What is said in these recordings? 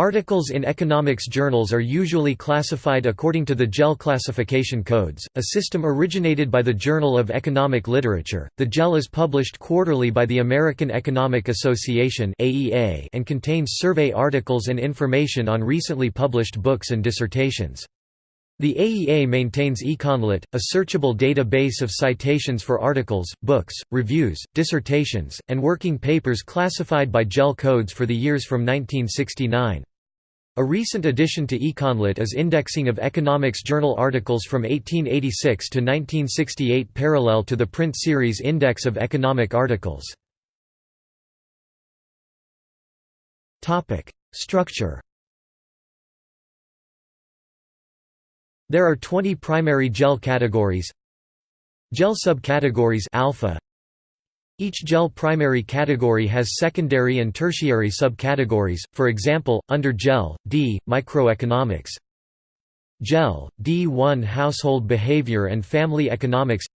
Articles in economics journals are usually classified according to the JEL classification codes, a system originated by the Journal of Economic Literature. The JEL is published quarterly by the American Economic Association (AEA) and contains survey articles and information on recently published books and dissertations. The AEA maintains Econlit, a searchable database of citations for articles, books, reviews, dissertations, and working papers classified by JEL codes for the years from 1969. A recent addition to Econlit is indexing of economics journal articles from 1886 to 1968 parallel to the print series Index of Economic Articles. Structure There are 20 primary JEL categories JEL subcategories alpha each JEL primary category has secondary and tertiary subcategories, for example, under JEL, D, microeconomics. JEL, D1 household behavior and family economics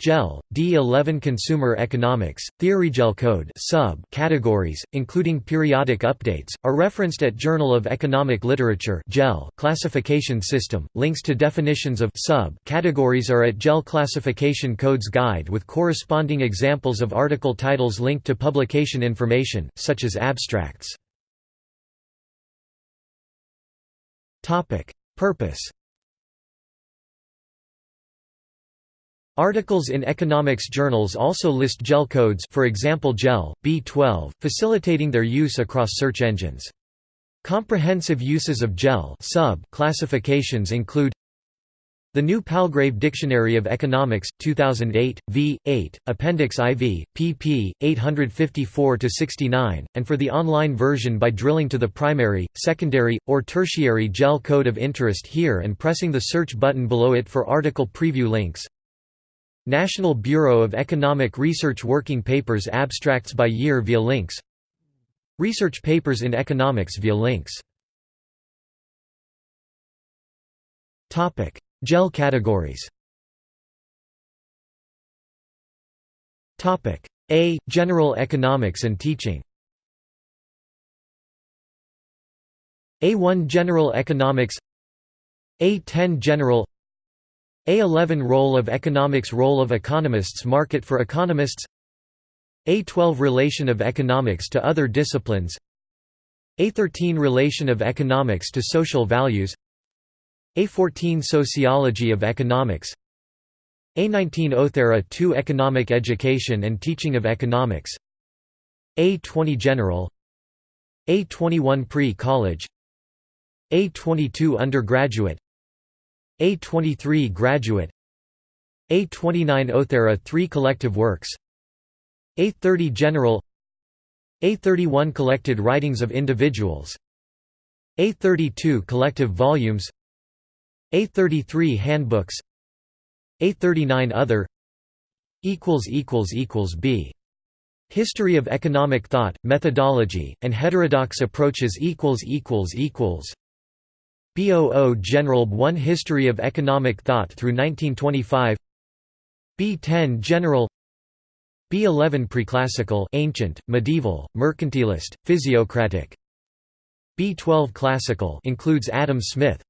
JEL, D11 Consumer Economics, TheoryJEL code sub categories, including periodic updates, are referenced at Journal of Economic Literature JEL classification system. Links to definitions of sub categories are at JEL Classification Codes Guide with corresponding examples of article titles linked to publication information, such as abstracts. Purpose Articles in economics journals also list JEL codes for example JEL, B12, facilitating their use across search engines. Comprehensive uses of JEL sub classifications include the New Palgrave Dictionary of Economics, 2008, v. 8, Appendix IV, pp. 854–69, and for the online version by drilling to the primary, secondary, or tertiary JEL code of interest here and pressing the search button below it for article preview links National Bureau of Economic Research Working Papers abstracts by year via links. Research papers in economics via links. JEL categories. A. General economics and teaching. A1 General economics. A10 General a11 Role of economics Role of economists Market for economists. A12 Relation of economics to other disciplines. A13 Relation of economics to social values. A14 Sociology of economics. A19 Othera 2 Economic education and teaching of economics. A20 General. A21 Pre-college. A22 Undergraduate a23 Graduate A29 Othera 3 Collective works A30 General A31 Collected writings of individuals A32 Collective volumes A33 Handbooks A39 Other B. History of economic thought, methodology, and heterodox approaches BOO General 1 History of Economic Thought through 1925 B10 General. B11 Preclassical ancient, medieval, mercantilist, physiocratic. B12 Classical includes Adam Smith.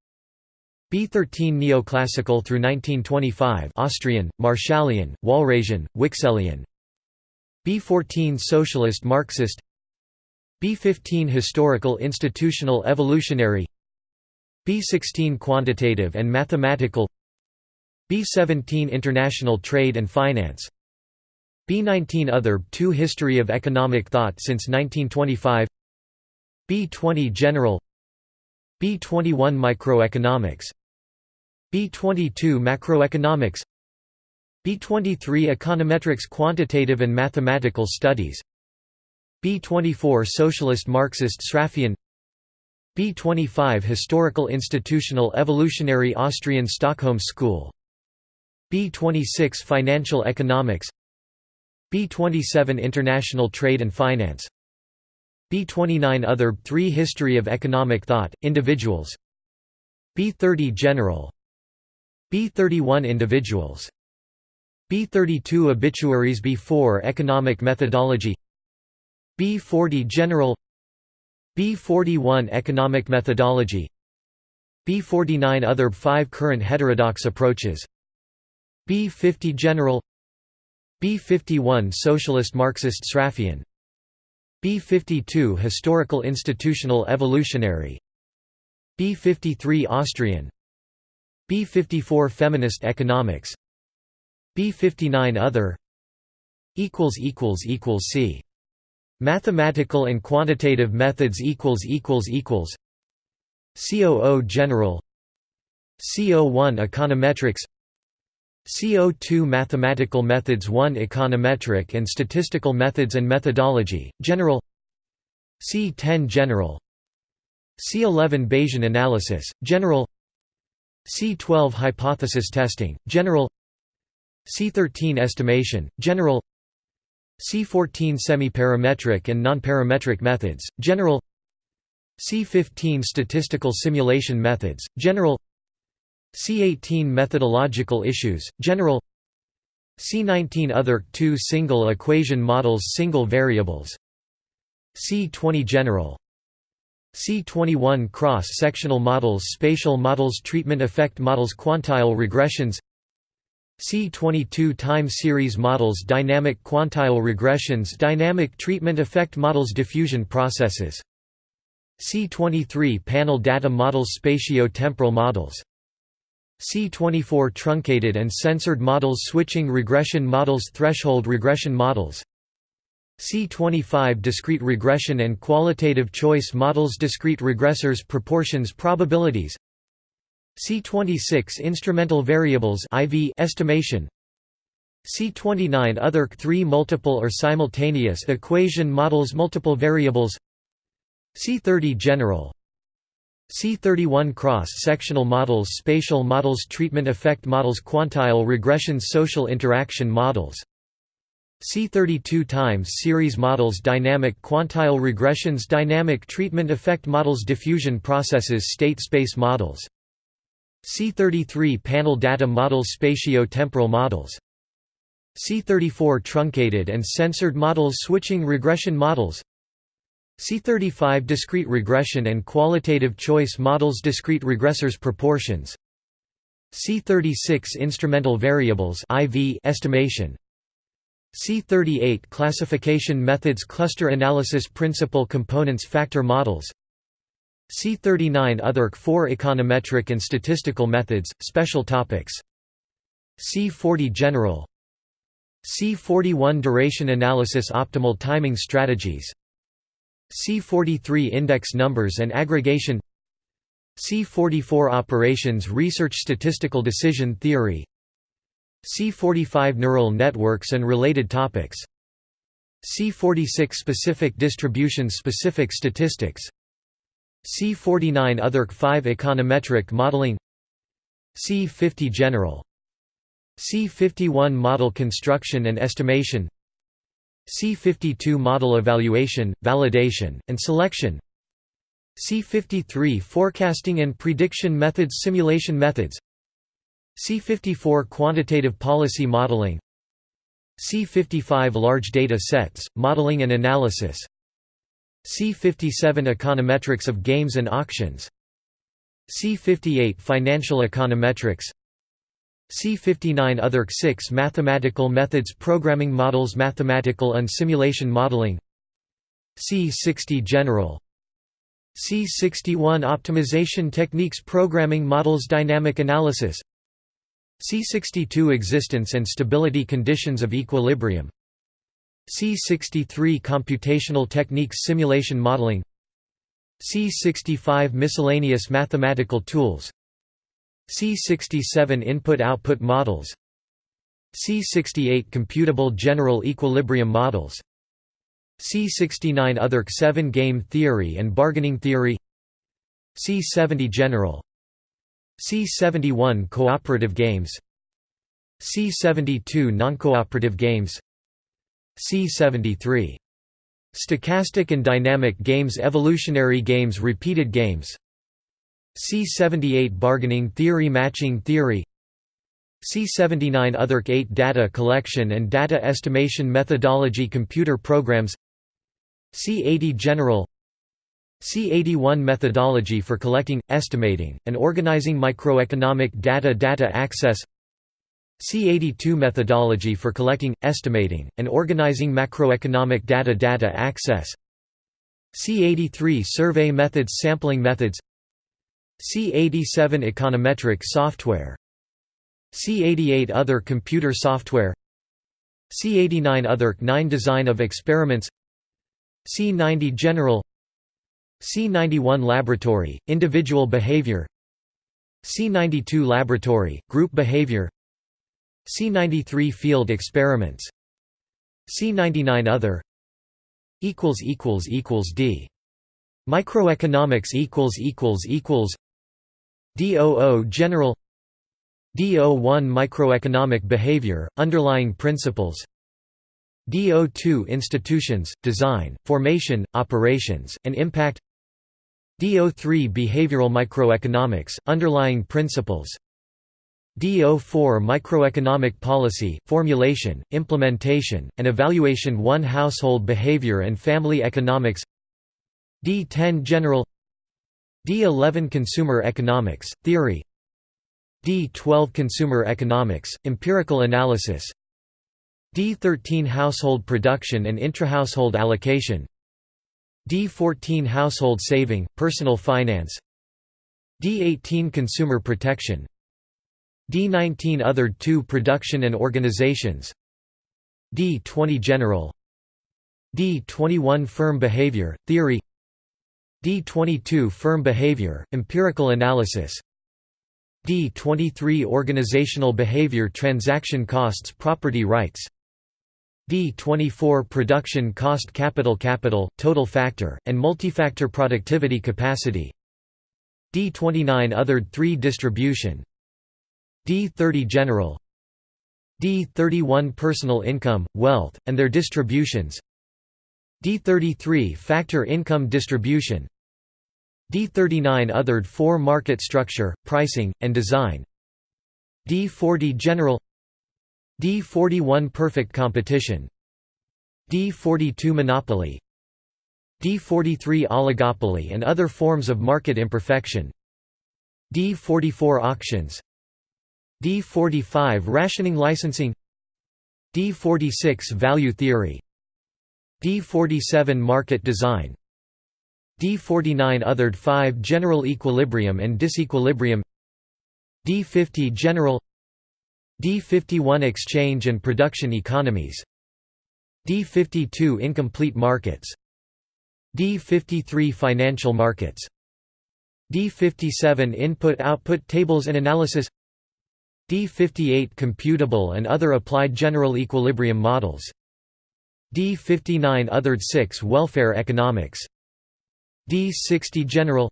B13 Neoclassical through 1925 Austrian, Marshallian, Walrasian, Wicksellian B14 Socialist Marxist. B15 Historical Institutional Evolutionary B16 Quantitative and Mathematical B17 International Trade and Finance B19 Other 2 History of Economic Thought since 1925 B20 General B21 Microeconomics B22 Macroeconomics B23 Econometrics Quantitative and Mathematical Studies B24 Socialist Marxist Sraffian B25 Historical Institutional Evolutionary Austrian Stockholm School. B26 Financial Economics. B27 International Trade and Finance. B29 Other 3 History of Economic Thought, Individuals. B30 General. B31 Individuals. B32 Obituaries B4 Economic Methodology. B40 General B41 Economic methodology B49 Other 5 current heterodox approaches B50 General B51 Socialist Marxist Sraffian B52 Historical Institutional Evolutionary B53 Austrian B54 Feminist Economics B59 Other See Mathematical and quantitative methods equals equals equals COO General CO1 Econometrics CO2 Mathematical Methods 1 Econometric and Statistical Methods and Methodology, General C10 General C11 Bayesian Analysis, General C12 Hypothesis Testing, General C13 Estimation, General C14 Semi-parametric and non-parametric methods, General C15 Statistical simulation methods, General C18 Methodological issues, General C19 Other 2 Single equation models Single variables C20 General C21 Cross-sectional models Spatial models Treatment effect models Quantile regressions C22 time series models Dynamic quantile regressions Dynamic treatment effect models Diffusion processes. C23 panel data models Spatio-temporal models. C24 truncated and censored models Switching regression models Threshold regression models. C25 discrete regression and qualitative choice models Discrete regressors Proportions probabilities C26 instrumental variables IV estimation. C29 other 3 multiple or simultaneous equation models multiple variables. C30 general. C31 cross-sectional models spatial models treatment effect models quantile regressions social interaction models. C32 times series models dynamic quantile regressions dynamic treatment effect models diffusion processes state space models C33 panel data models spatio-temporal models. C34 truncated and censored models switching regression models. C35 discrete regression and qualitative choice models discrete regressors proportions. C36 instrumental variables IV estimation. C38 classification methods cluster analysis principal components factor models C39 Other 4 econometric and statistical methods, special topics. C40 General. C41 Duration analysis Optimal timing strategies. C43 Index numbers and aggregation. C44 Operations research Statistical decision theory. C45 Neural networks and related topics. C46 Specific distributions Specific statistics C49 Other 5 Econometric modeling C50 General C51 Model construction and estimation C52 Model evaluation, validation, and selection C53 Forecasting and prediction methods Simulation methods C54 Quantitative policy modeling C55 Large data sets, modeling and analysis C57 Econometrics of games and auctions. C58 Financial econometrics. C59 Other 6 Mathematical methods Programming models Mathematical and simulation modeling. C60 General. C61 Optimization techniques Programming models Dynamic analysis. C62 Existence and stability conditions of equilibrium C63 Computational techniques Simulation modeling C65 Miscellaneous mathematical tools C67 Input-output models C68 Computable general equilibrium models C69 Other 7 Game theory and bargaining theory C70 General C71 Cooperative games C72 Noncooperative games C73. Stochastic and dynamic games Evolutionary games Repeated games. C78 Bargaining theory Matching theory. C79 Other 8 Data collection and data estimation methodology Computer programs. C80 General. C81 Methodology for collecting, estimating, and organizing microeconomic data Data access C82 Methodology for collecting, estimating, and organizing macroeconomic data Data access. C83 Survey methods Sampling methods. C87 Econometric software. C88 Other computer software. C89 Other 9 Design of experiments. C90 General. C91 Laboratory, individual behavior. C92 Laboratory, group behavior C93 Field experiments. C99 Other. Equals equals equals D. Microeconomics equals equals equals. DOO General. DO1 Microeconomic behavior, underlying principles. DO2 Institutions, design, formation, operations, and impact. DO3 Behavioral microeconomics, underlying principles DO4 Microeconomic policy, formulation, implementation, and evaluation 1 Household behavior and family economics D10 General D11 Consumer economics, theory D12 Consumer economics, empirical analysis D13 Household production and intrahousehold allocation D14 Household saving, personal finance D18 Consumer protection D19 Other 2 Production and organizations. D20 General. D21 Firm behavior, theory. D22 Firm behavior, empirical analysis. D23 Organizational behavior Transaction costs Property rights. D24 Production cost capital capital, total factor, and multifactor productivity capacity. D29 Othered 3 Distribution D30 General D31 Personal income, wealth, and their distributions D33 Factor income distribution D39 Othered 4 Market structure, pricing, and design D40 General D41 Perfect competition D42 Monopoly D43 Oligopoly and other forms of market imperfection D44 Auctions D45 Rationing licensing D46 Value theory D47 Market design D49 Othered 5 General equilibrium and disequilibrium D50 General D51 Exchange and production economies D52 Incomplete markets D53 Financial markets D57 Input-output tables and analysis D58 Computable and other applied general equilibrium models. D59 Othered 6 Welfare economics. D60 General.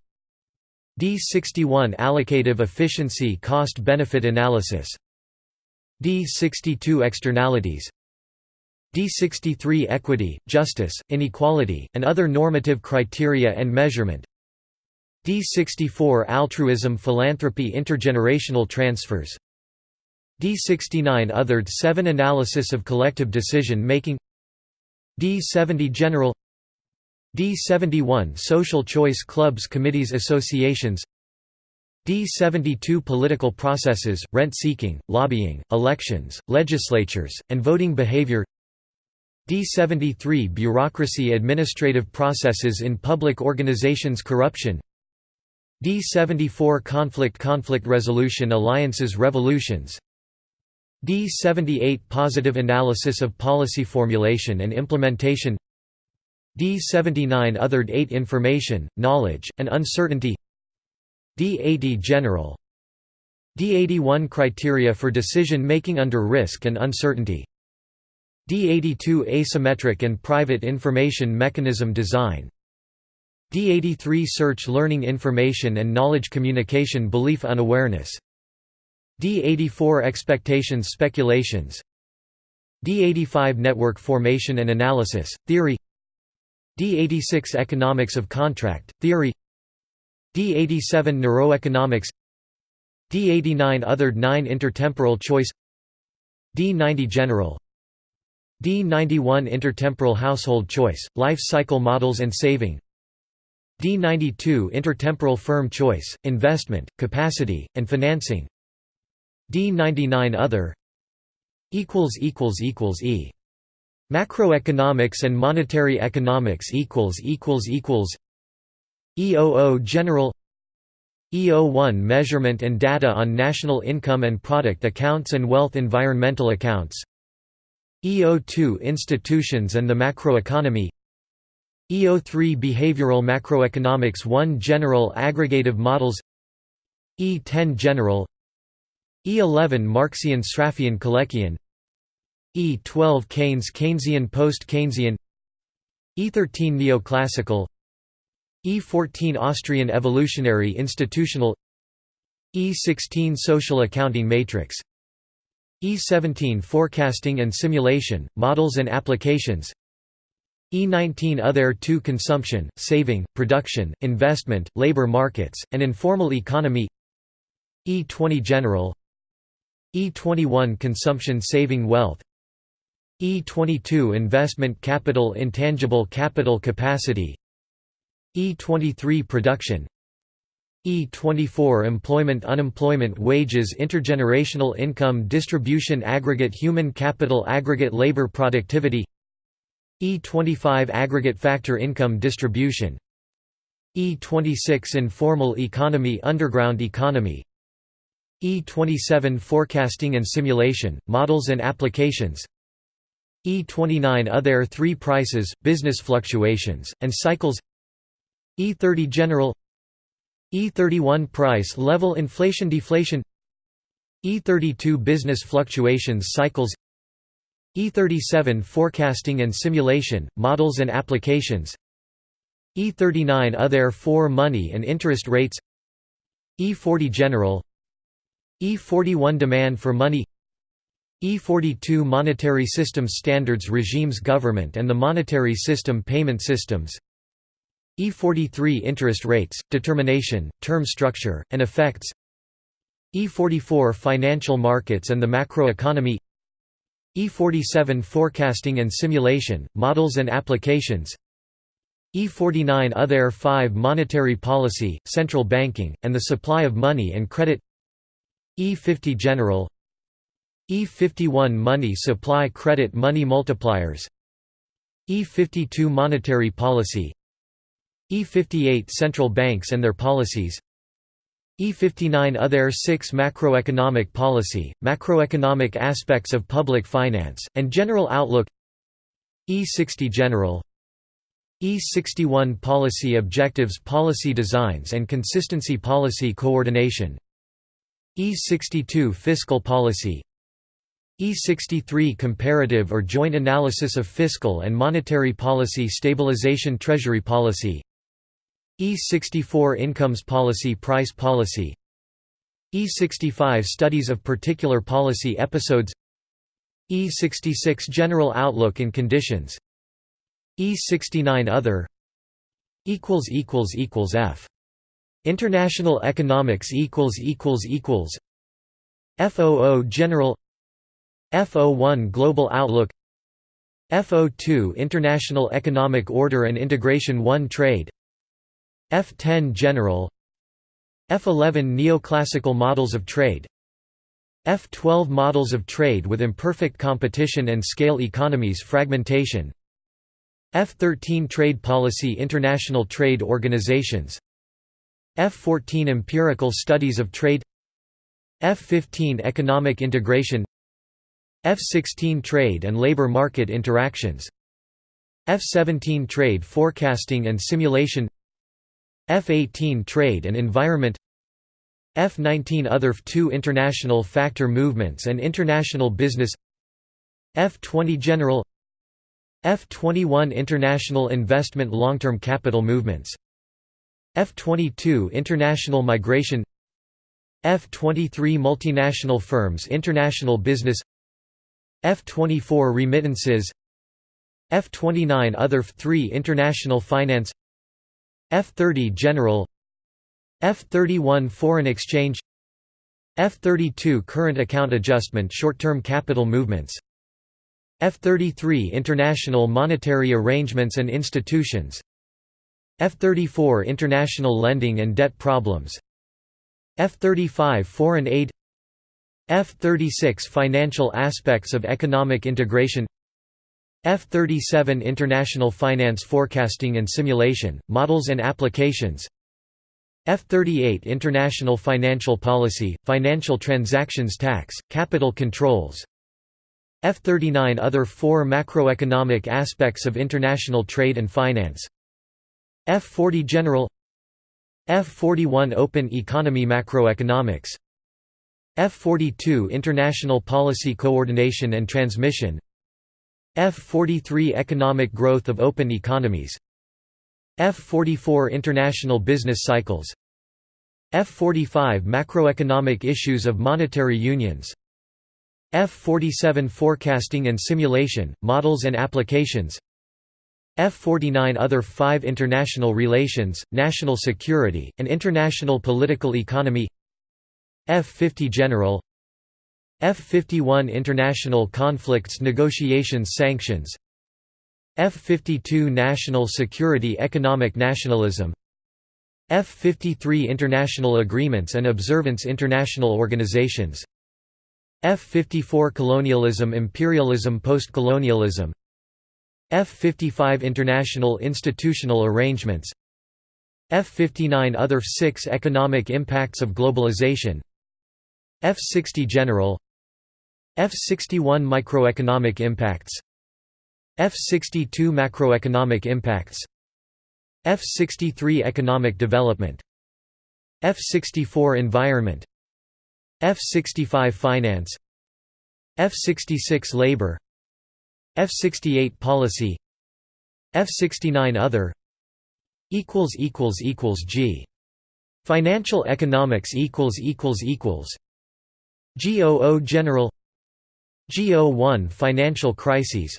D61 Allocative efficiency cost-benefit analysis. D62 Externalities. D63 Equity, justice, inequality, and other normative criteria and measurement. D64 Altruism philanthropy intergenerational transfers D69 Othered 7 Analysis of collective decision making D70 General D71 Social choice clubs committees associations D72 Political processes, rent-seeking, lobbying, elections, legislatures, and voting behavior D73 Bureaucracy administrative processes in public organizations corruption D74 Conflict Conflict resolution alliances revolutions D78 Positive analysis of policy formulation and implementation D79 Othered 8 Information, knowledge, and uncertainty D80 General D81 Criteria for decision-making under risk and uncertainty D82 Asymmetric and private information mechanism design D83 Search learning information and knowledge communication belief unawareness D84 Expectations speculations D85 Network formation and analysis, theory D86 Economics of contract, theory D87 Neuroeconomics D89 Othered 9 Intertemporal choice D90 General D91 Intertemporal household choice, life cycle models and saving D92 Intertemporal firm choice, investment, capacity, and financing D99 Other equals equals equals E. Macroeconomics and monetary economics equals equals E00 General E01 Measurement and data on national income and product accounts and wealth environmental accounts E02 Institutions and the macroeconomy E03 Behavioral Macroeconomics 1 General Aggregative Models E10 General E11 Marxian Sraffian Kaleckian E12 Keynes Keynesian Post-Keynesian E13 Neoclassical E14 Austrian Evolutionary Institutional E16 Social Accounting Matrix E17 Forecasting and Simulation, Models and Applications E19 Other 2 Consumption, Saving, Production, Investment, Labor Markets, and Informal Economy E20 General E21 Consumption Saving Wealth E22 Investment Capital Intangible Capital Capacity E23 Production E24 Employment Unemployment Wages Intergenerational Income Distribution Aggregate Human Capital Aggregate Labor Productivity E25 Aggregate Factor Income Distribution E26 Informal Economy Underground Economy E27 Forecasting and Simulation, Models and Applications. E29 Other three prices, business fluctuations, and cycles. E30 General. E31 Price level inflation deflation. E32 Business fluctuations cycles. E37 Forecasting and simulation, models and applications. E39 Other 4 Money and interest rates. E40 General E41 Demand for money. E42 Monetary System Standards Regimes Government and the Monetary System Payment Systems. E43 Interest rates, determination, term structure, and effects. E44 Financial markets and the macroeconomy. E47 Forecasting and simulation, models and applications. E49 Other 5 Monetary policy, central banking, and the supply of money and credit E50 General E51 Money supply credit money multipliers E52 Monetary policy E58 Central banks and their policies E59 Other 6 Macroeconomic policy, macroeconomic aspects of public finance, and general outlook E60 General E61 Policy objectives Policy designs and consistency Policy coordination E62 Fiscal policy E63 Comparative or joint analysis of fiscal and monetary policy Stabilization Treasury policy E64 Incomes Policy Price Policy E65 Studies of particular policy episodes E66 General Outlook and Conditions E69 Other F International Economics equals equals F00 General. F01 Global Outlook. F02 International Economic Order and Integration 1 Trade. F10 General. F11 Neoclassical Models of Trade. F12 Models of Trade with Imperfect Competition and Scale Economies Fragmentation. F13 Trade Policy International Trade Organizations F14 Empirical Studies of Trade F15 Economic Integration F16 Trade and Labor Market Interactions F17 Trade Forecasting and Simulation F-18 Trade and Environment F-19 Other F2 International Factor Movements and International Business F-20 General F-21 International Investment Long-Term Capital Movements F-22 International Migration F-23 Multinational Firms International Business F-24 Remittances F-29 Other F-3 International Finance F-30 General F-31 Foreign exchange F-32 Current account adjustment short-term capital movements F-33 International monetary arrangements and institutions F-34 International lending and debt problems. F-35 Foreign aid. F-36 Financial aspects of economic integration. F-37 International finance forecasting and simulation, models and applications. F-38 International financial policy, financial transactions tax, capital controls. F-39 Other four macroeconomic aspects of international trade and finance F-40 General F-41 Open economy macroeconomics F-42 International policy coordination and transmission F-43 Economic growth of open economies F-44 International business cycles F-45 Macroeconomic issues of monetary unions F-47 Forecasting and simulation, models and applications F-49 Other 5 International relations, national security, and international political economy. F-50 General. F-51 International conflicts negotiations sanctions. F-52 National security economic nationalism. F-53 International agreements and observance international organizations. F-54 Colonialism imperialism postcolonialism F-55 International institutional arrangements F-59 Other 6 Economic impacts of globalization F-60 General F-61 Microeconomic impacts F-62 Macroeconomic impacts F-63 Economic development F-64 Environment F-65 Finance F-66 Labor F-68 Policy F-69 Other equals equals equals G Financial economics equals equals equals GOO General GO1 Financial crises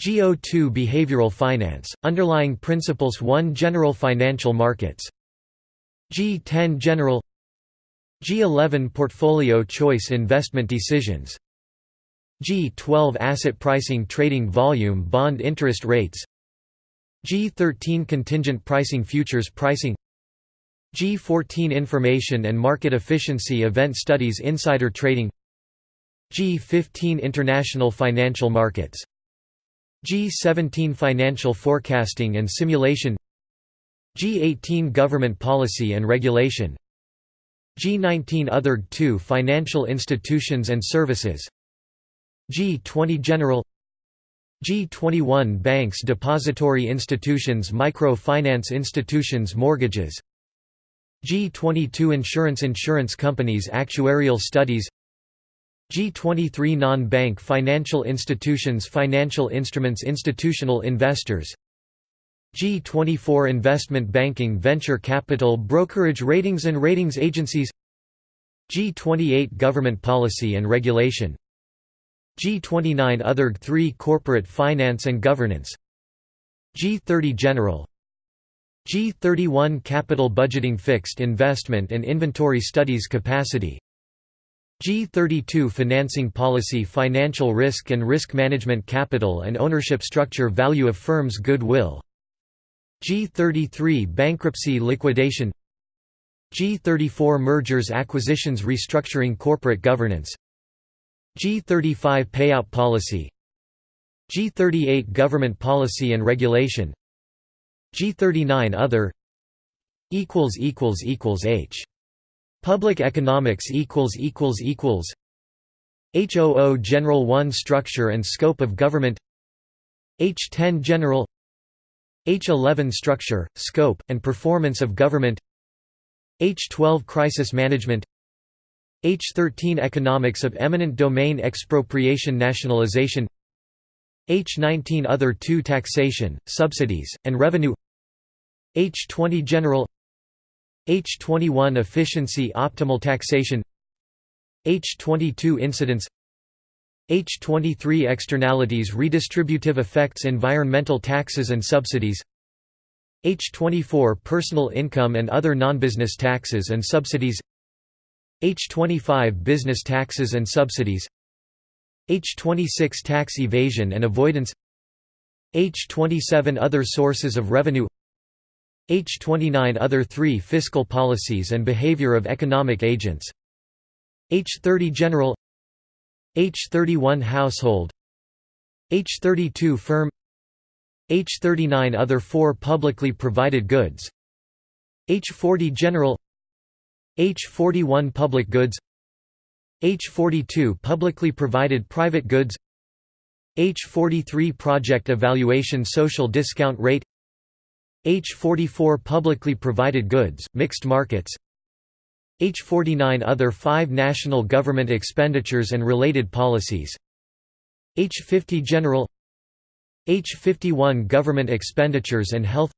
GO2 Behavioral finance, underlying principles 1 General financial markets G10 General G11 Portfolio choice investment decisions G12 Asset pricing trading volume bond interest rates G13 Contingent pricing futures pricing G14 Information and market efficiency event studies insider trading G15 International financial markets G17 Financial forecasting and simulation G18 Government policy and regulation G19 Other 2 Financial institutions and services G20 General G21 Banks Depository institutions Micro-finance institutions Mortgages G22 Insurance Insurance companies Actuarial studies G23 Non-bank financial institutions Financial instruments Institutional investors G24 Investment banking Venture capital Brokerage ratings and ratings agencies G28 Government policy and regulation G29 Other 3 Corporate finance and governance. G30 General. G31 Capital budgeting Fixed investment and inventory studies capacity. G32 Financing policy Financial risk and risk management Capital and ownership structure Value of firms Goodwill. G33 Bankruptcy liquidation. G34 Mergers acquisitions Restructuring Corporate governance G35 Payout policy G38 Government policy and regulation G39 Other equals equals equals H. Public economics equals equals equals HOO General 1 Structure and scope of government H10 General H11 Structure, scope, and performance of government H12 Crisis management H13 Economics of eminent domain expropriation nationalization H19 Other 2 Taxation, subsidies, and revenue H20 General H21 Efficiency optimal taxation H22 Incidence H23 Externalities Redistributive effects Environmental taxes and subsidies H24 Personal income and other non-business taxes and subsidies H25 Business taxes and subsidies H26 Tax evasion and avoidance H27 Other sources of revenue H29 Other 3 Fiscal policies and behavior of economic agents H30 General H31 Household H32 Firm H39 Other 4 Publicly provided goods H40 General H41 Public goods H42 Publicly provided private goods H43 Project evaluation Social discount rate H44 Publicly provided goods, mixed markets H49 Other 5 National government expenditures and related policies H50 General H51 Government expenditures and health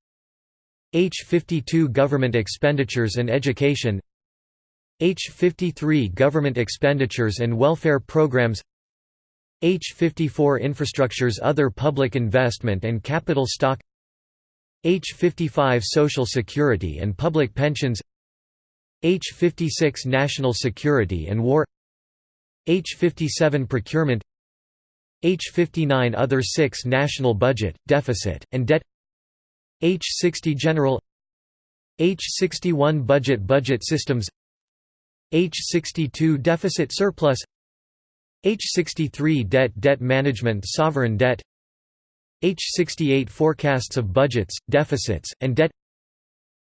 H52 Government expenditures and education H53 Government expenditures and welfare programs H54 Infrastructures Other public investment and capital stock H55 Social Security and public pensions H56 National Security and War H57 Procurement H59 Other 6 National Budget, Deficit, and Debt H60 General H61 Budget Budget Systems H62 Deficit Surplus H63 Debt Debt Management Sovereign Debt H68 Forecasts of Budgets, Deficits, and Debt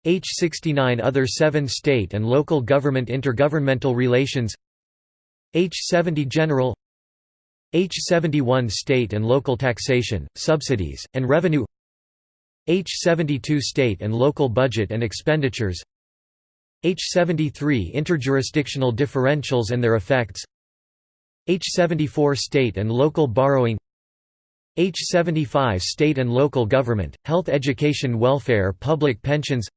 H69 Other 7 State and Local Government Intergovernmental Relations H70 General H71 State and Local Taxation, Subsidies, and Revenue H72 State and Local Budget and Expenditures H73 Interjurisdictional Differentials and their Effects. H74 State and Local Borrowing. H75 State and Local Government, Health Education Welfare Public Pensions.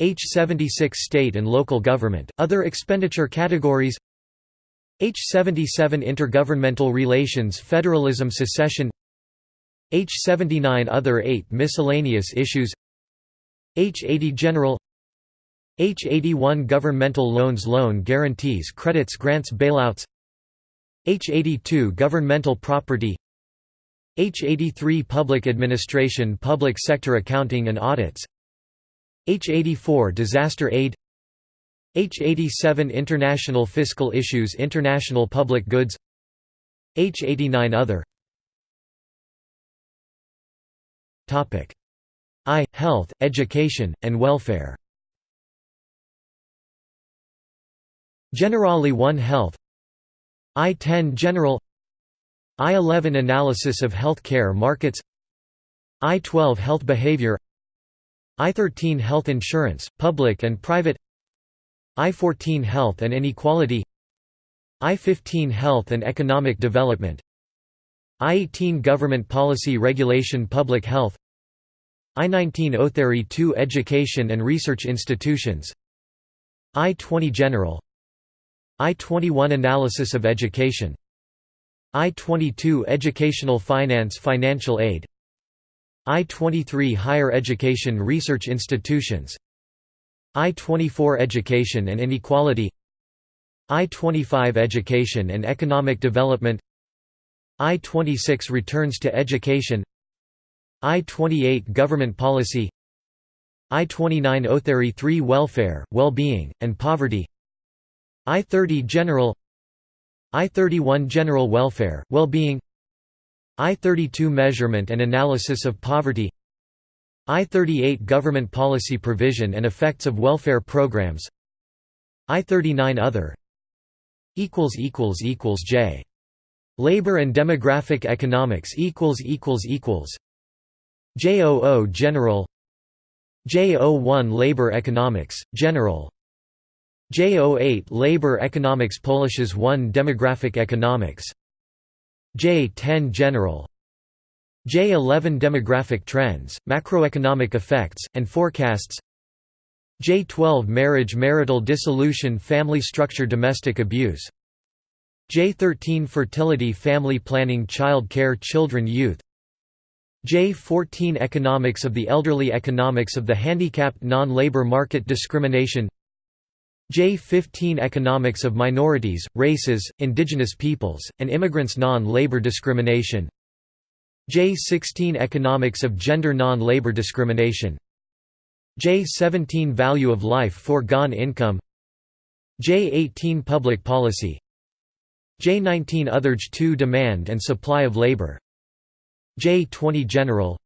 H76 State and Local Government, Other expenditure categories. H77 Intergovernmental Relations Federalism Secession. H79 Other 8 Miscellaneous issues. H80 General H81 Governmental Loans Loan Guarantees Credits Grants Bailouts. H82 Governmental Property. H83 Public Administration Public Sector Accounting and Audits. H84 Disaster Aid. H87 International Fiscal Issues International Public Goods. H89 Other. I. Health, Education, and Welfare Generali 1 Health. I-10 General. I-11 Analysis of health care markets I-12 Health Behavior. I-13 Health Insurance, Public and Private. I-14 Health and Inequality. I-15 Health and Economic Development. I-18 Government Policy Regulation Public Health. I-19 Otheri 2 Education and Research Institutions. I-20 General I-21 Analysis of Education. I-22 Educational Finance Financial Aid. I-23 Higher Education Research Institutions. I-24 Education and Inequality. I-25 Education and Economic Development. I-26 Returns to Education. I-28 Government Policy. I-29 Otheri 3 Welfare, Well-being, and Poverty I-30 General I-31 General Welfare, Well-being I-32 Measurement and Analysis of Poverty I-38 Government Policy Provision and Effects of Welfare Programs I-39 Other J. Labor and Demographic Economics JOO General J01 Labor Economics, General J08 Labor Economics Polishes 1 Demographic Economics. J10 General. J11 Demographic Trends, Macroeconomic Effects, and Forecasts. J12 Marriage Marital dissolution Family structure Domestic abuse. J13 Fertility Family planning Child care Children youth. J14 Economics of the elderly Economics of the handicapped Non-labor market discrimination J15 Economics of minorities, races, indigenous peoples, and immigrants Non-labor discrimination. J16 Economics of gender non-labor discrimination. J17 Value of life foregone income. J18 Public policy. J19 Otherge 2 Demand and supply of labor. J20 General.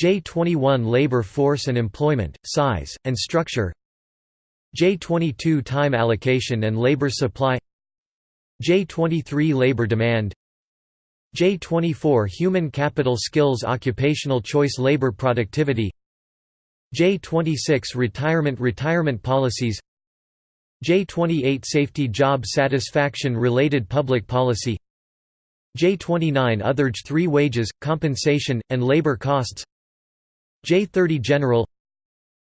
J21 Labor force and employment, size, and structure J22 Time allocation and labor supply J23 Labor demand J24 Human capital skills occupational choice labor productivity J26 Retirement Retirement policies J28 Safety job satisfaction related public policy J29 Otherge 3 Wages, compensation, and labor costs J30 General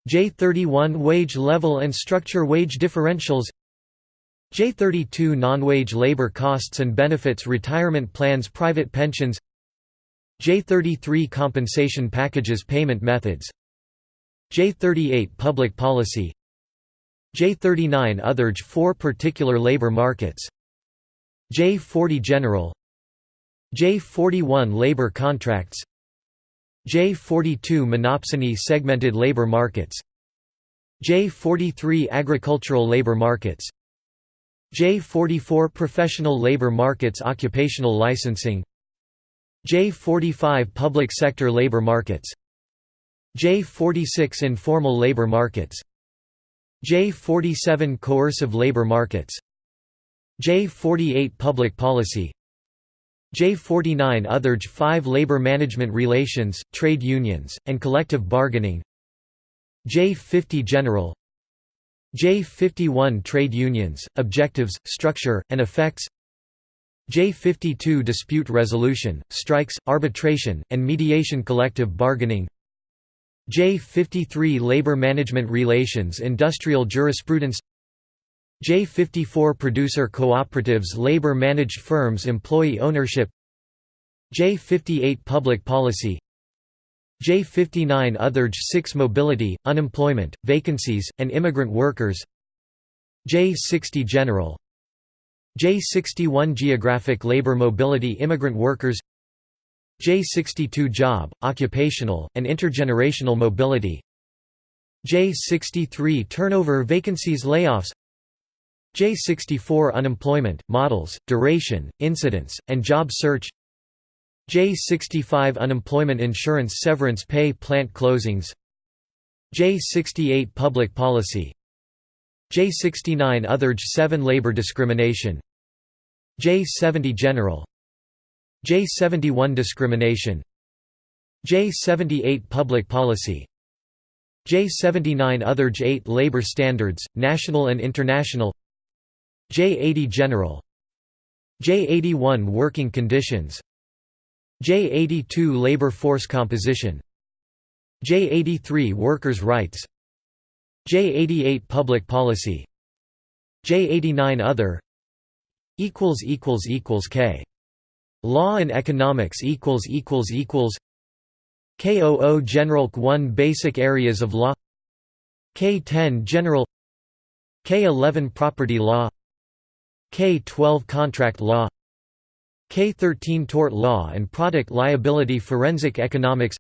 J31 Wage level and structure wage differentials. J32 Non-wage labor costs and benefits retirement plans private pensions. J33 Compensation packages payment methods. J38 Public policy. J39 Otherge 4 Particular labor markets. J40 General. J41 Labor contracts J42 Monopsony segmented labor markets. J43 Agricultural labor markets. J44 Professional labor markets Occupational licensing. J45 Public sector labor markets. J46 Informal labor markets. J47 Coercive labor markets. J48 Public policy J49 Otherge 5 Labor management relations, trade unions, and collective bargaining. J50 General. J51 Trade unions, objectives, structure, and effects. J52 Dispute resolution, strikes, arbitration, and mediation collective bargaining. J53 Labor management relations industrial jurisprudence J54 Producer cooperatives Labor managed firms Employee ownership. J58 Public policy. J59 Otherge 6 Mobility, unemployment, vacancies, and immigrant workers. J60 General. J61 Geographic labor mobility immigrant workers. J62 Job, occupational, and intergenerational mobility. J63 Turnover vacancies layoffs J64 Unemployment, models, duration, incidence, and job search. J65 Unemployment insurance severance pay plant closings. J68 Public policy. J69 Otherge 7 Labor discrimination. J70 General. J71 Discrimination. J78 Public policy. J79 Otherge 8 Labor standards, national and international J80 General J81 Working conditions J82 Labor force composition J83 Workers' rights J88 Public policy J89 Other equals equals equals K. Law and economics KOO General 1 Basic areas of law K10 General K11 Property law K12 Contract law K13 Tort law and product liability forensic economics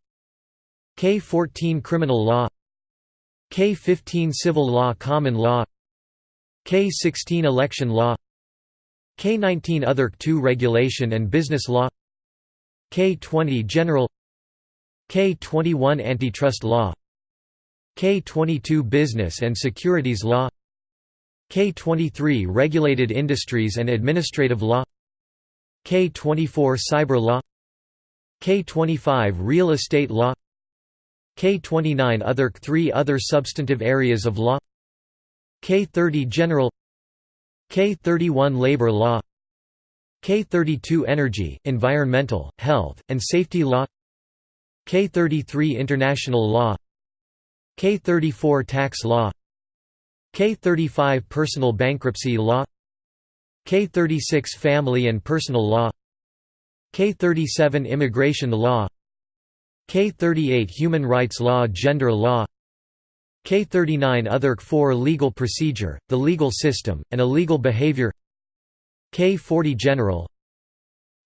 K14 Criminal law K15 Civil law common law K16 Election law K19 Other 2 Regulation and business law K20 General K21 Antitrust law K22 Business and securities law K23 Regulated Industries and Administrative Law. K24 Cyber Law. K25 Real Estate Law. K29 Other 3 Other substantive areas of law. K30 General. K31 Labor Law. K32 Energy, Environmental, Health, and Safety Law. K33 International Law. K34 Tax Law K35 Personal bankruptcy law K36 Family and personal law K37 Immigration law K38 Human rights law Gender law K39 Other 4 Legal procedure, the legal system, and illegal behavior K40 General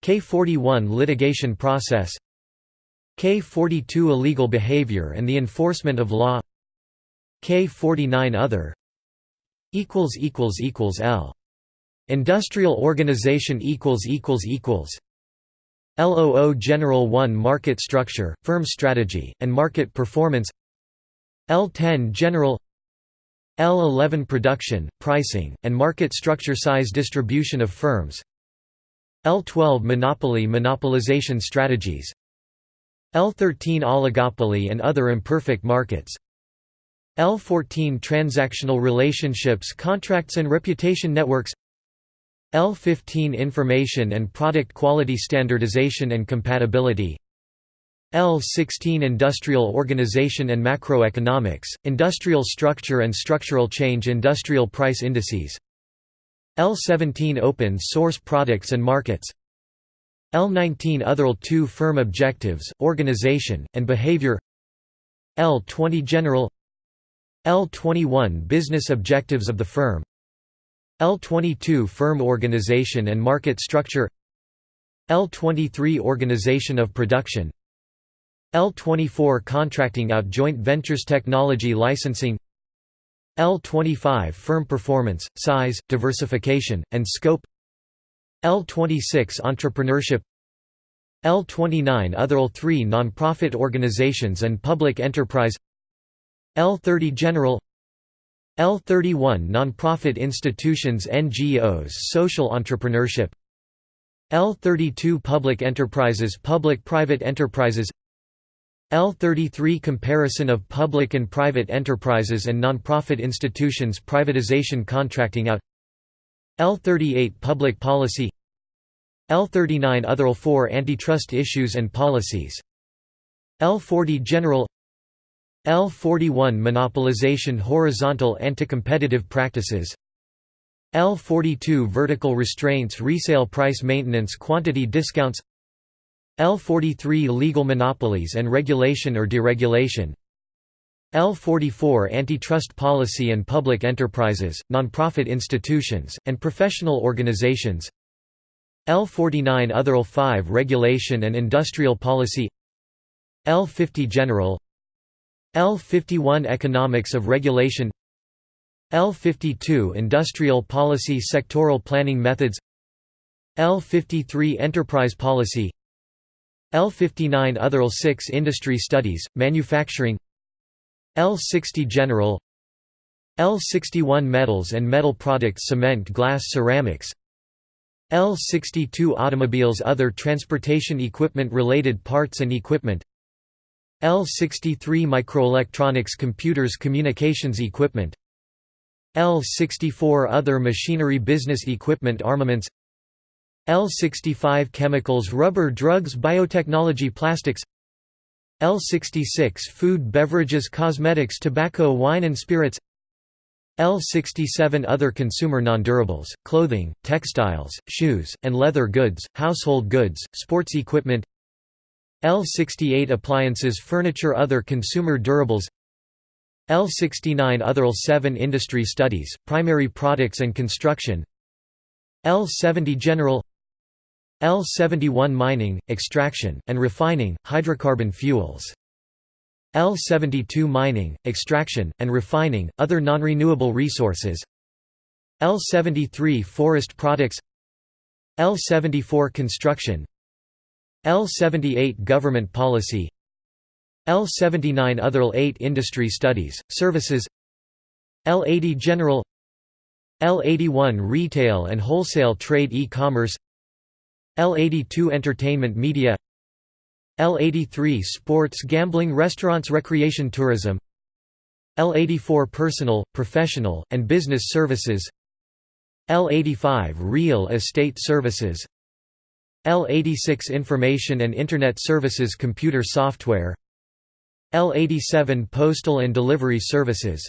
K41 Litigation process K42 Illegal behavior and the enforcement of law K49 Other equals equals equals L. Industrial organization equals equals equals LOO General 1 Market structure, firm strategy, and market performance L10 General L11 Production, pricing, and market structure size distribution of firms L12 Monopoly monopolization strategies L13 Oligopoly and other imperfect markets L14 Transactional relationships contracts and reputation networks L15 Information and product quality standardization and compatibility L16 Industrial Organization and Macroeconomics, Industrial Structure and Structural Change Industrial Price Indices L17 Open Source Products and Markets L19 Other 2 Firm Objectives, Organization, and Behavior L20 General L21 Business Objectives of the Firm. L22 Firm Organization and Market Structure. L23 Organization of Production. L24 Contracting out Joint Ventures Technology Licensing. L25 Firm Performance, Size, Diversification, and Scope. L26 Entrepreneurship. L29 Other L3 Nonprofit organizations and public enterprise L30 General L31 Nonprofit institutions NGOs Social entrepreneurship L32 Public enterprises Public-private enterprises L33 Comparison of public and private enterprises and nonprofit institutions Privatization contracting out L38 Public policy L39 Other L4 Antitrust issues and policies L40 General L41 Monopolization Horizontal anti-competitive practices. L42 Vertical restraints Resale price maintenance Quantity discounts. L43 Legal monopolies and regulation or deregulation. L44 Antitrust policy and public enterprises, nonprofit institutions, and professional organizations. L49 Other L5 Regulation and industrial policy. L50 General L51 Economics of regulation L52 Industrial policy Sectoral planning methods L53 Enterprise policy L59 Other L6 Industry studies, manufacturing L60 General L61 Metals and metal products Cement glass ceramics L62 Automobiles Other transportation equipment related parts and equipment L63 Microelectronics Computers Communications equipment. L64 Other machinery business equipment Armaments. L65 Chemicals Rubber Drugs Biotechnology Plastics. L66 Food Beverages Cosmetics Tobacco Wine and Spirits. L67 Other consumer nondurables, clothing, textiles, shoes, and leather goods, household goods, sports equipment L68 Appliances Furniture Other consumer durables. L69 Other L7 Industry studies, primary products and construction. L70 General. L71 Mining, extraction, and refining, hydrocarbon fuels. L72 Mining, extraction, and refining, other non-renewable resources. L73 Forest products. L74 Construction L78 Government policy L79 Other L8 Industry studies, services L80 General L81 Retail and wholesale trade e-commerce L82 Entertainment Media L83 Sports Gambling Restaurants Recreation Tourism L84 Personal, Professional, and Business Services L85 Real Estate Services L86 Information and Internet Services Computer Software L87 Postal and Delivery Services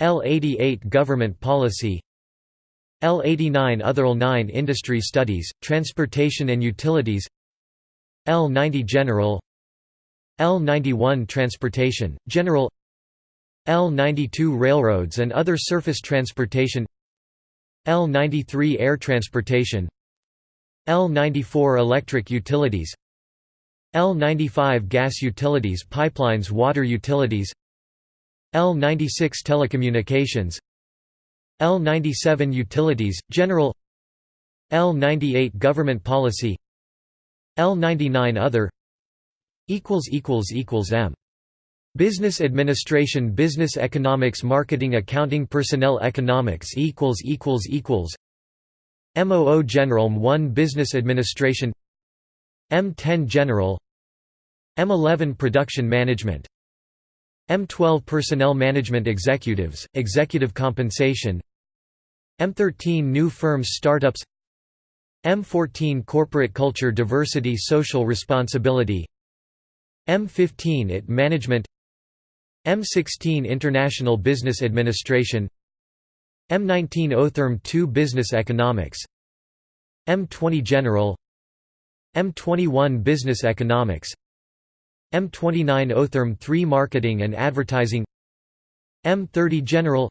L88 Government Policy L89 Other L9 Industry Studies, Transportation and Utilities L90 General L91 Transportation, General L92 Railroads and other surface transportation L93 Air Transportation L94 Electric Utilities L95 Gas Utilities Pipelines Water Utilities L96 Telecommunications L97 Utilities, General L98 Government Policy L99 Other M. Business Administration Business Economics Marketing Accounting Personnel Economics MOO General M1 Business Administration M10 General M11 Production Management M12 Personnel Management Executives, Executive Compensation M13 New Firms Startups M14 Corporate Culture Diversity Social Responsibility M15 IT Management M16 International Business Administration M19 Otherm 2 Business Economics. M20 General. M21 Business Economics. M29 Otherm 3 Marketing and Advertising. M30 General.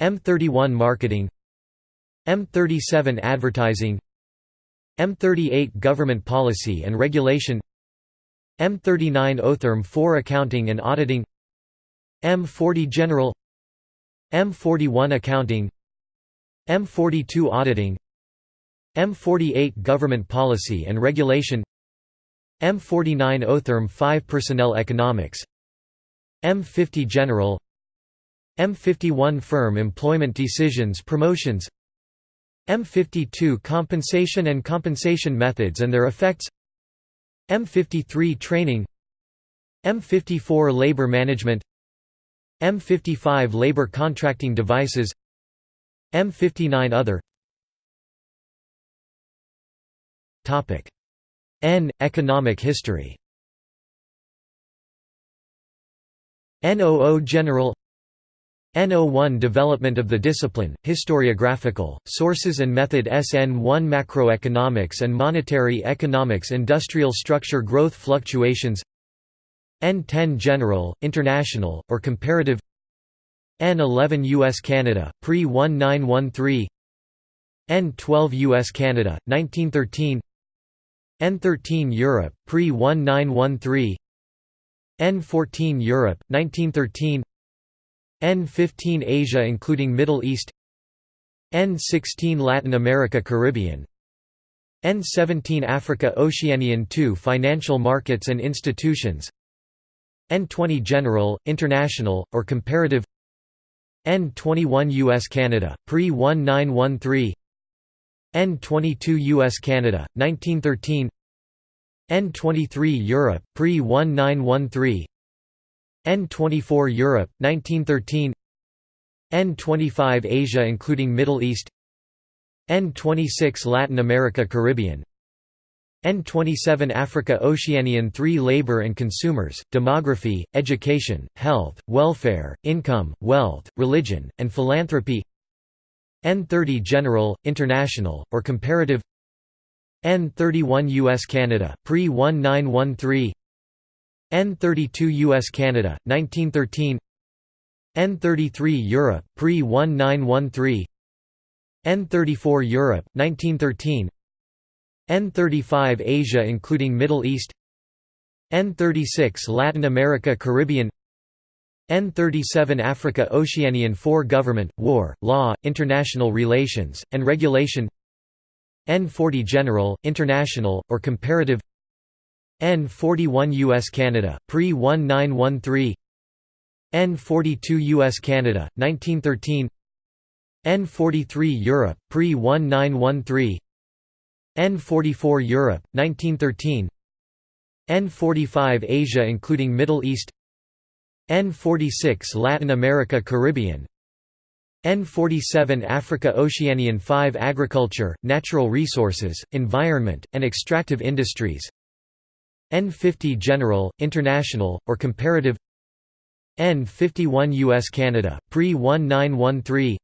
M31 Marketing. M37 Advertising. M38 Government Policy and Regulation. M39 Otherm 4 Accounting and Auditing. M40 General M41 Accounting M42 Auditing M48 Government Policy and Regulation M49 Otherm 5 Personnel Economics M50 General M51 Firm Employment Decisions Promotions M52 Compensation and Compensation Methods and their Effects M53 Training M54 Labor Management M55 Labor Contracting Devices M59 Other. N. Economic history. NOO General. NO1 Development of the discipline, historiographical, sources and method SN1 Macroeconomics and monetary economics Industrial structure growth fluctuations N10 General, International, or Comparative N11 US-Canada, pre-1913 N12 US-Canada, 1913 N13 Europe, pre-1913 N14 Europe, 1913 N15 Asia including Middle East N16 Latin America Caribbean N17 Africa Oceanian 2 Financial markets and institutions N20 General, International, or Comparative N21 US-Canada, pre-1913 N22 US-Canada, 1913 N23 Europe, pre-1913 N24 Europe, 1913 N25 Asia including Middle East N26 Latin America Caribbean N27 Africa Oceanian 3 Labor and consumers, demography, education, health, welfare, income, wealth, religion, and philanthropy N30 General, International, or Comparative N31 US-Canada, pre-1913 N32 US-Canada, 1913 N33 Europe, pre-1913 N34 Europe, 1913 N35 Asia including Middle East N36 Latin America Caribbean N37 Africa Oceanian 4 Government, War, Law, International Relations, and Regulation N40 General, International, or Comparative N41 US-Canada, pre-1913 N42 US-Canada, 1913 N43 Europe, pre-1913 N44 Europe, 1913 N45 Asia including Middle East. N46 Latin America Caribbean. N47 Africa Oceanian 5 Agriculture, Natural Resources, Environment, and Extractive Industries. N50 General, International, or Comparative. N51 US-Canada, pre-1913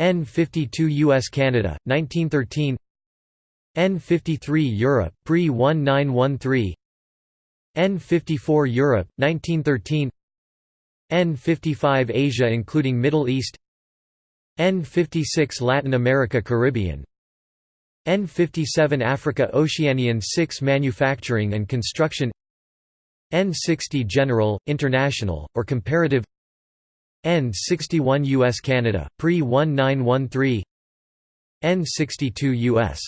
N52 US-Canada, 1913 N53 Europe, pre-1913 N54 Europe, 1913 N55 Asia including Middle East. N56 Latin America Caribbean. N57 Africa Oceanian 6 Manufacturing and Construction. N60 General, International, or Comparative. N61 US Canada, pre-1913 N62 US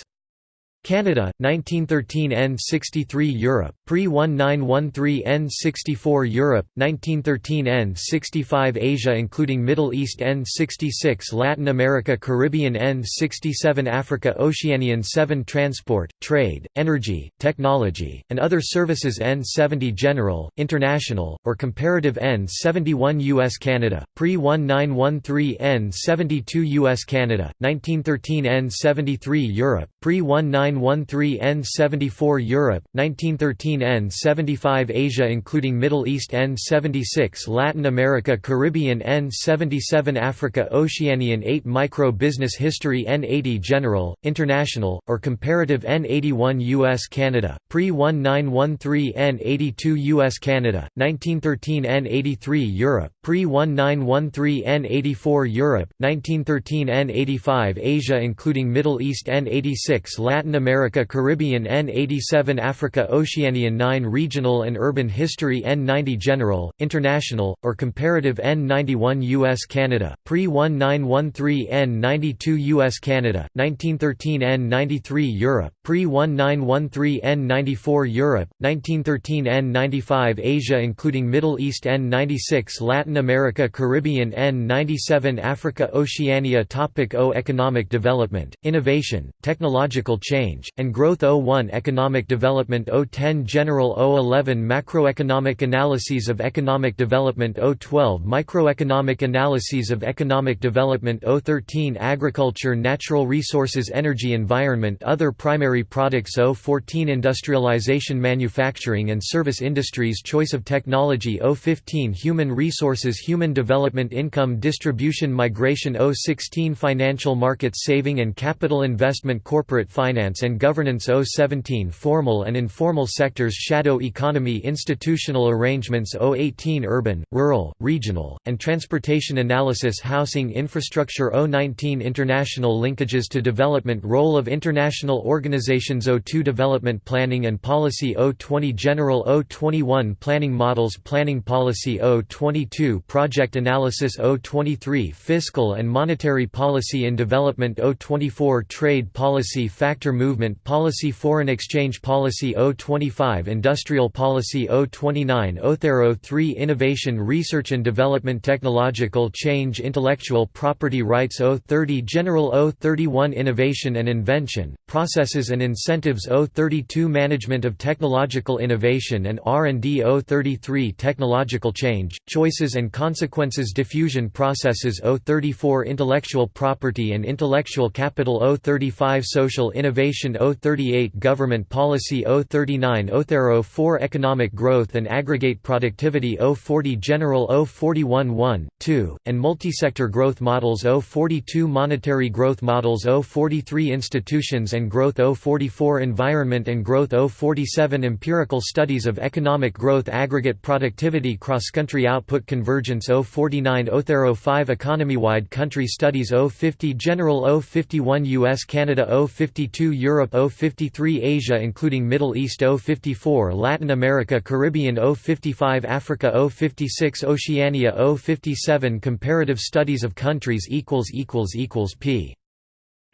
Canada, 1913 N63 Europe, pre-1913 N64 Europe, 1913 N65 Asia including Middle East N66 Latin America Caribbean N67 Africa Oceanian 7 Transport, Trade, Energy, Technology, and Other Services N70 General, International, or Comparative N71 US Canada, pre-1913 N72 US Canada, 1913 N73 Europe, pre-19 N913 N74 Europe, 1913 N75 Asia including Middle East N76 Latin America Caribbean N77 Africa Oceanian 8 Micro Business History N80 General, International, or Comparative N81 US Canada, pre-1913 N82 US Canada, 1913 N83 Europe, pre-1913 N84 Europe, 1913 N85 Asia including Middle East N86 Latin America Caribbean N87 Africa Oceanian 9 Regional and Urban History N90 General, International, or Comparative N91 US Canada, pre-1913 N92 US Canada, 1913 N93 Europe, pre-1913 N94 Europe, 1913 N95 Asia including Middle East N96 Latin America Caribbean N97 Africa Oceania Topic O Economic development, innovation, technological change And Growth 01 Economic Development 010 General 011 Macroeconomic Analyses of Economic Development 012 Microeconomic Analyses of Economic Development 013 Agriculture Natural Resources Energy Environment Other Primary Products 014 Industrialization Manufacturing and Service Industries Choice of Technology 015 Human Resources Human Development Income Distribution Migration 016 Financial Markets Saving and Capital Investment Corporate Finance and Governance 017 Formal and informal sectors Shadow economy Institutional arrangements 018 Urban, rural, regional, and transportation analysis Housing infrastructure 019 International linkages to development Role of international organizations 02 Development planning and policy 020 General 021 Planning models Planning policy 022 Project analysis 023 Fiscal and monetary policy in development 024 Trade policy Factor move Movement Policy Foreign Exchange Policy 025 Industrial Policy 029 Othero 3 Innovation Research and Development Technological Change Intellectual Property Rights 030 General 031 Innovation and Invention, Processes and Incentives 032 Management of Technological Innovation and R&D 033 Technological Change, Choices and Consequences Diffusion Processes 034 Intellectual Property and Intellectual Capital 035 Social Innovation 038 Government Policy 039 Othero 4 Economic Growth and Aggregate Productivity 040 General 041 1, 2, and Multisector Growth Models 042 Monetary Growth Models 043 Institutions and Growth 044 Environment and Growth 047 Empirical Studies of Economic Growth Aggregate Productivity Cross-Country Output Convergence 049 Othero 5 Economy-wide Country Studies 050 General 051 US Canada 052 Europe Europe 053 Asia including Middle East 054 Latin America Caribbean 055 Africa 056 Oceania 057 Comparative studies of countries equals equals equals p.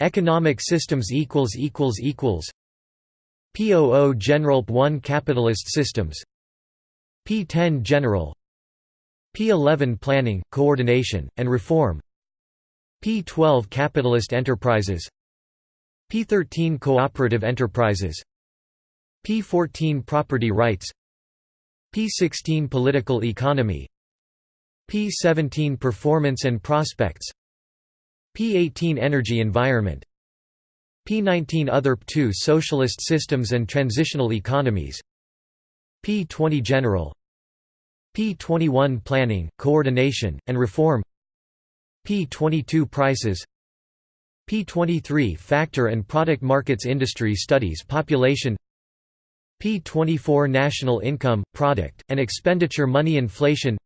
Economic systems equals equals equals POO General 1 Capitalist systems P10 General P11 Planning, Coordination, and Reform P12 Capitalist Enterprises P13 Cooperative Enterprises. P14 Property Rights. P16 Political Economy. P17 Performance and Prospects. P18 Energy Environment. P19 Other P2 Socialist Systems and Transitional Economies. P20 General. P21 Planning, Coordination, and Reform. P22 Prices P23 Factor and Product Markets Industry Studies Population P24 National Income, Product, and Expenditure Money Inflation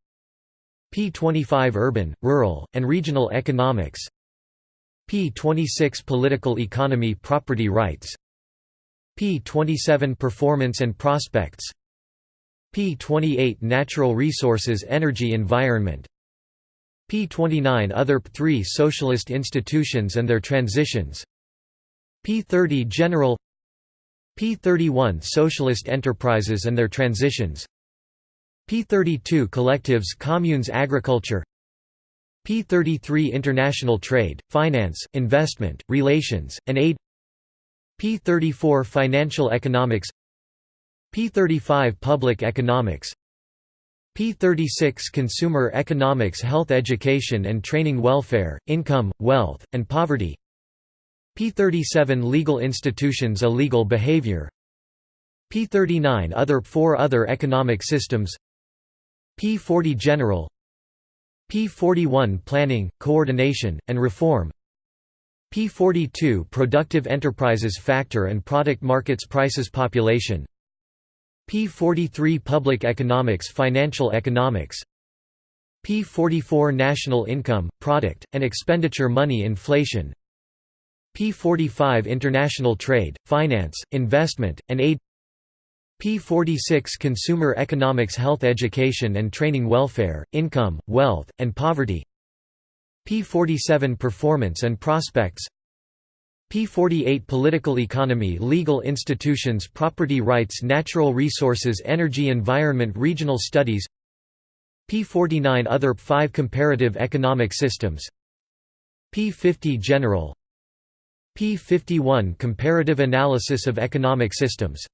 P25 Urban, Rural, and Regional Economics P26 Political Economy Property Rights P27 Performance and Prospects P28 Natural Resources Energy Environment P29 Other P3 Socialist institutions and their transitions. P30 General. P31 Socialist enterprises and their transitions. P32 Collectives Communes Agriculture. P33 International Trade, Finance, Investment, Relations, and Aid. P34 Financial Economics. P35 Public Economics P36 Consumer Economics Health Education and Training Welfare, Income, Wealth, and Poverty. P37 Legal Institutions Illegal Behavior. P39 Other Four Other Economic Systems. P40 General. P41 Planning, Coordination, and Reform. P42 Productive Enterprises Factor and Product Markets Prices Population P43 Public Economics Financial Economics. P44 National Income, Product, and Expenditure Money Inflation. P45 International Trade, Finance, Investment, and Aid. P46 Consumer Economics Health Education and Training Welfare, Income, Wealth, and Poverty. P47 Performance and Prospects P48 Political Economy Legal Institutions Property Rights Natural Resources Energy Environment Regional Studies P49 Other 5 Comparative Economic Systems P50 General P51 Comparative Analysis of Economic Systems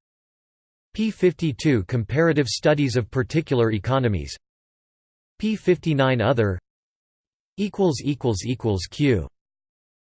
P52 Comparative Studies of Particular Economies P59 Other Q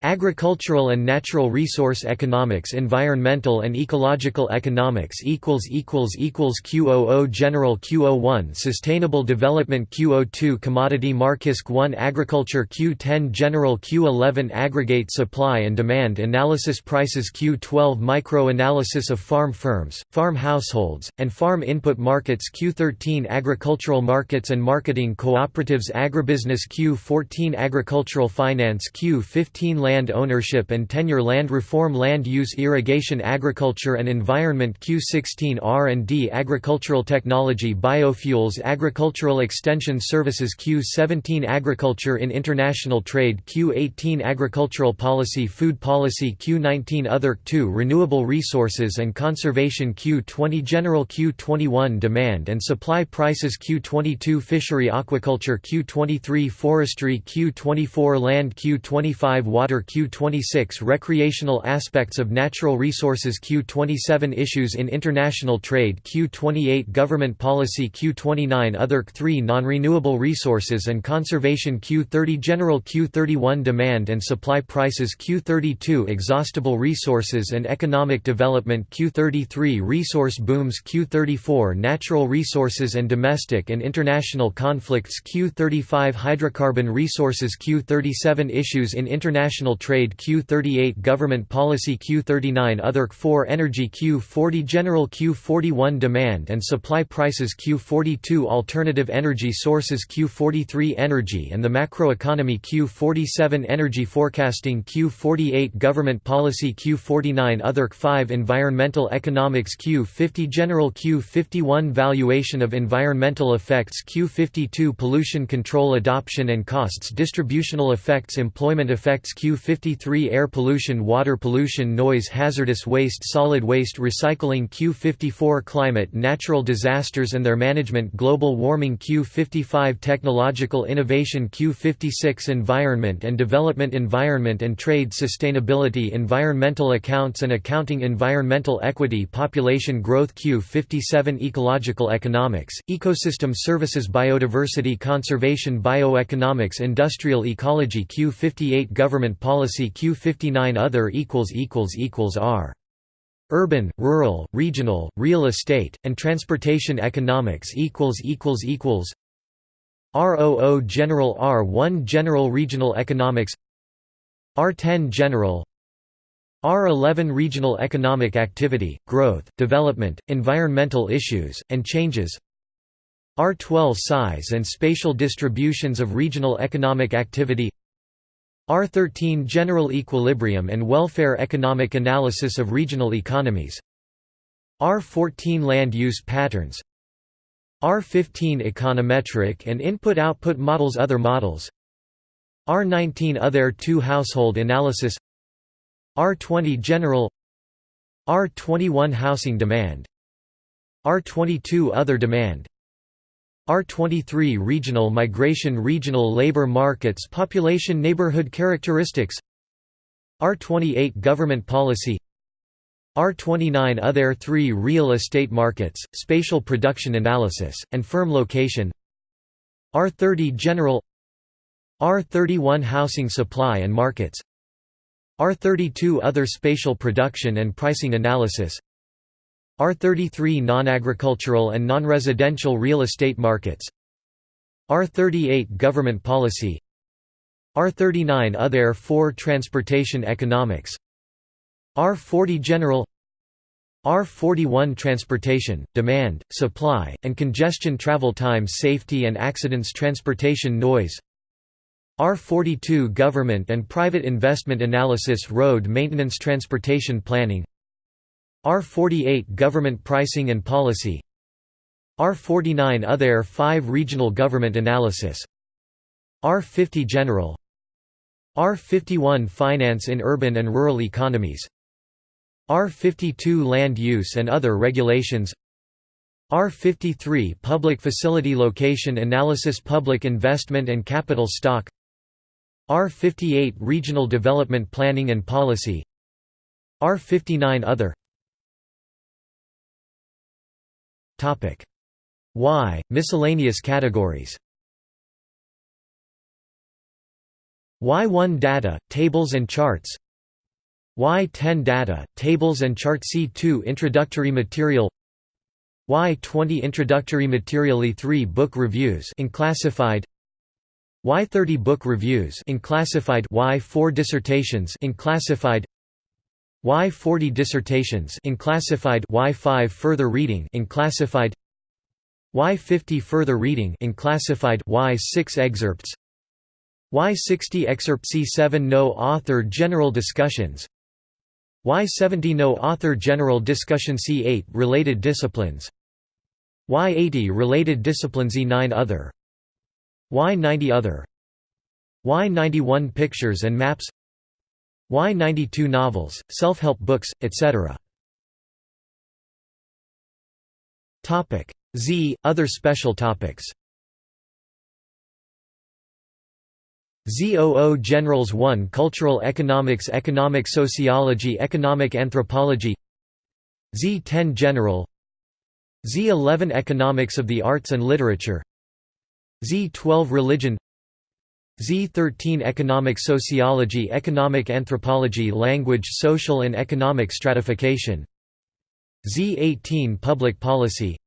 Agricultural and natural resource economics Environmental and ecological economics Q00 General Q01 Sustainable Development Q02 Commodity Markisk 1 Agriculture Q10 General Q11 Aggregate Supply and Demand Analysis Prices Q12 Micro-analysis of farm firms, farm households, and farm input markets Q13 Agricultural markets and marketing cooperatives Agribusiness Q14 Agricultural finance Q15 Land land ownership and tenure land reform land use irrigation agriculture and environment Q16 R&D agricultural technology biofuels agricultural extension services Q17 agriculture in international trade Q18 agricultural policy food policy Q19 other Q2 renewable resources and conservation Q20 general Q21 demand and supply prices Q22 fishery aquaculture Q23 forestry Q24 land Q25 water Q26 Recreational aspects of natural resources Q27 Issues in international trade Q28 Government policy Q29 Other Q3 Non-renewable resources and conservation Q30 General Q31 Demand and supply prices Q32 Exhaustible resources and economic development Q33 Resource booms Q34 Natural resources and domestic and international conflicts Q35 Hydrocarbon resources Q37 Issues in international International Trade Q38 Government Policy Q39 Other Q4 Energy Q40 General Q41 Demand and Supply Prices Q42 Alternative Energy Sources Q43 Energy and the Macroeconomy Q47 Energy Forecasting Q48 Government Policy Q49 Other Q5 Environmental Economics Q50 General Q51 Valuation of Environmental Effects Q52 Pollution Control Adoption and Costs Distributional Effects Employment Effects Q 53 Air pollution Water pollution Noise hazardous waste Solid waste recycling Q54 Climate natural disasters and their management Global warming Q55 Technological innovation Q56 Environment and development Environment and trade Sustainability Environmental accounts and accounting Environmental equity Population growth Q57 Ecological economics, ecosystem services Biodiversity conservation Bioeconomics Industrial ecology Q58 Government policy policy Q59 other equals equals equals R. Urban, rural, regional, real estate, and transportation economics equals equals equals ROO General R1 General Regional Economics R10 General R11 Regional Economic Activity, Growth, Development, Environmental Issues, and Changes R12 Size and spatial distributions of regional economic activity R13 General Equilibrium and Welfare Economic Analysis of Regional Economies. R14 Land Use Patterns. R15 Econometric and Input-Output Models Other models. R19 Other 2 Household Analysis. R20 General. R21 Housing Demand. R22 Other Demand R23 Regional Migration Regional Labor Markets Population Neighborhood Characteristics R28 Government Policy R29 Other 3 Real Estate Markets, Spatial Production Analysis, and Firm Location R30 General R31 Housing Supply and Markets R32 Other Spatial Production and Pricing Analysis R33 Non-agricultural and non-residential real estate markets. R38 Government policy. R39 Other 4 Transportation economics. R40 General. R41 Transportation, Demand, Supply, and Congestion Travel Times Safety and Accidents Transportation Noise. R42 Government and Private Investment Analysis Road Maintenance Transportation Planning R48 Government Pricing and Policy R49 Other 5 Regional Government Analysis R50 General R51 Finance in Urban and Rural Economies R52 Land Use and Other Regulations R53 Public Facility Location Analysis Public Investment and Capital Stock R58 Regional Development Planning and Policy R59 Other Y. Miscellaneous categories. Y1 Data, Tables and Charts? Y10 Data, Tables and Chart C2 Introductory Material. Y20 Introductory Material? E3 Book Reviews in classified. Y30 book reviews in classified. Y4 dissertations in classified Y40 dissertations in classified Y5 further reading in classified Y50 further reading in classified Y6 excerpts Y60 excerpt C7 no author general discussions Y70 no author general discussion C8 related disciplines Y80 related disciplines E9 other Y90 Other Y91 Pictures and Maps Y92 Novels, self-help books, etc. Z – Other special topics. ZOO Generals 1 Cultural Economics Economic Sociology Economic Anthropology. Z10 General. Z11 Economics of the Arts and Literature. Z12 Religion Z13 Economic Sociology Economic Anthropology Language Social and Economic Stratification. Z18 Public Policy.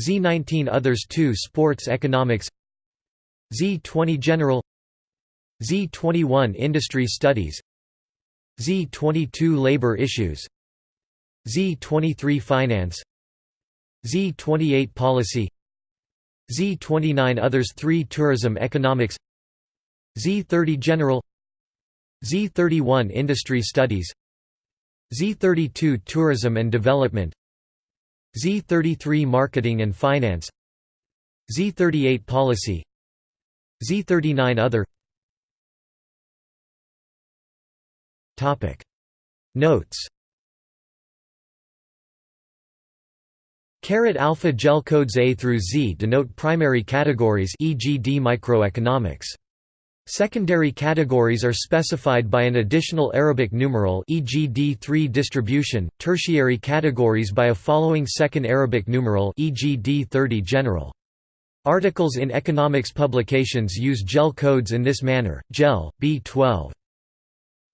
Z19 Others 2 Sports Economics. Z20 General. Z21 Industry Studies. Z22 Labor Issues. Z23 Finance. Z28 Policy. Z29 Others 3 Tourism Economics Z30 General Z31 Industry Studies Z32 Tourism and Development Z33 Marketing and Finance Z38 Policy Z39 Other Topic Notes Carat alpha gel codes A through Z denote primary categories e.g. D microeconomics. Secondary categories are specified by an additional Arabic numeral e.g. D3 distribution, tertiary categories by a following second Arabic numeral e.g. D30 general. Articles in economics publications use JEL codes in this manner, JEL, B12.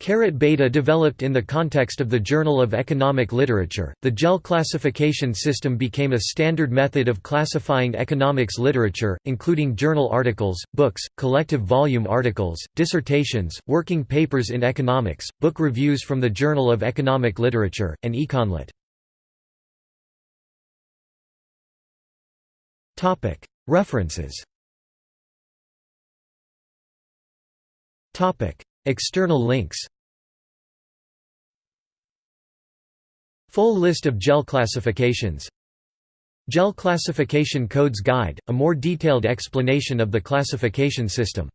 Caret beta developed in the context of the Journal of Economic Literature. The JEL classification system became a standard method of classifying economics literature, including journal articles, books, collective volume articles, dissertations, working papers in economics, book reviews from the Journal of Economic Literature, and Econlit. Topic: References External links. Full list of JEL classifications. JEL Classification Codes Guide, a more detailed explanation of the classification system